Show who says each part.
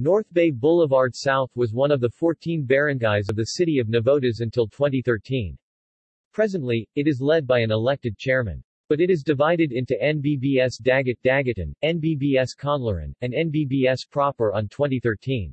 Speaker 1: North Bay Boulevard South was one of the 14 barangays of the city of Navotas until 2013. Presently, it is led by an elected chairman. But it is divided into NBBS Dagat Dagatan, NBBS Kaunlaran, and NBBS proper on 2013.